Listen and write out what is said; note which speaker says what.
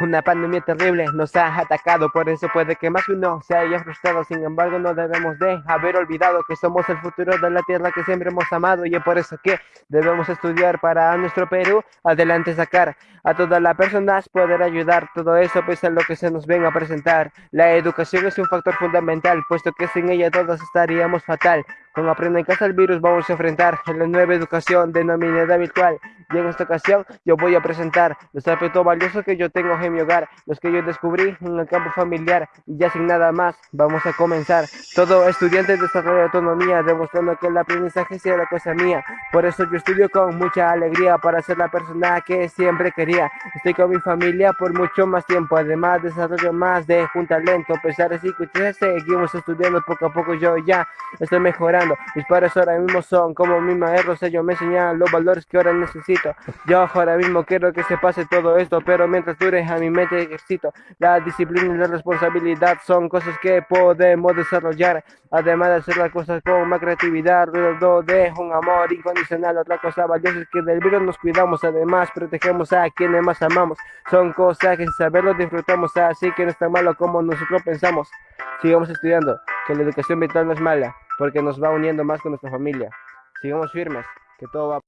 Speaker 1: Una pandemia terrible nos ha atacado, por eso puede que más uno se haya frustrado. Sin embargo, no debemos de haber olvidado que somos el futuro de la tierra que siempre hemos amado y es por eso que debemos estudiar para nuestro Perú adelante sacar a todas las personas poder ayudar. Todo eso pese a lo que se nos venga a presentar. La educación es un factor fundamental, puesto que sin ella todos estaríamos fatal. Con Aprenda en Casa el virus vamos a enfrentar la nueva educación denominada virtual. Y en esta ocasión yo voy a presentar los aspectos valiosos que yo tengo en mi hogar, los que yo descubrí en el campo familiar. Y ya sin nada más, vamos a comenzar. Todo estudiante desarrolla autonomía, demostrando que el aprendizaje sea la cosa mía. Por eso yo estudio con mucha alegría para ser la persona que siempre quería. Estoy con mi familia por mucho más tiempo, además desarrollo más de un talento. A pesar de que seguimos estudiando poco a poco, yo ya estoy mejorando mis padres ahora mismo son como mis maestros, ellos me enseñan los valores que ahora necesito. Yo ahora mismo quiero que se pase todo esto, pero mientras dure a mi mente ejercito. La disciplina y la responsabilidad son cosas que podemos desarrollar. Además de hacer las cosas con más creatividad, alrededor de un amor incondicional. Otra cosa valiosa es que del virus nos cuidamos, además protegemos a quienes más amamos. Son cosas que sin saberlo disfrutamos, así que no está malo como nosotros pensamos. Sigamos estudiando, que la educación vital no es mala porque nos va uniendo más con nuestra familia. Sigamos firmes, que todo va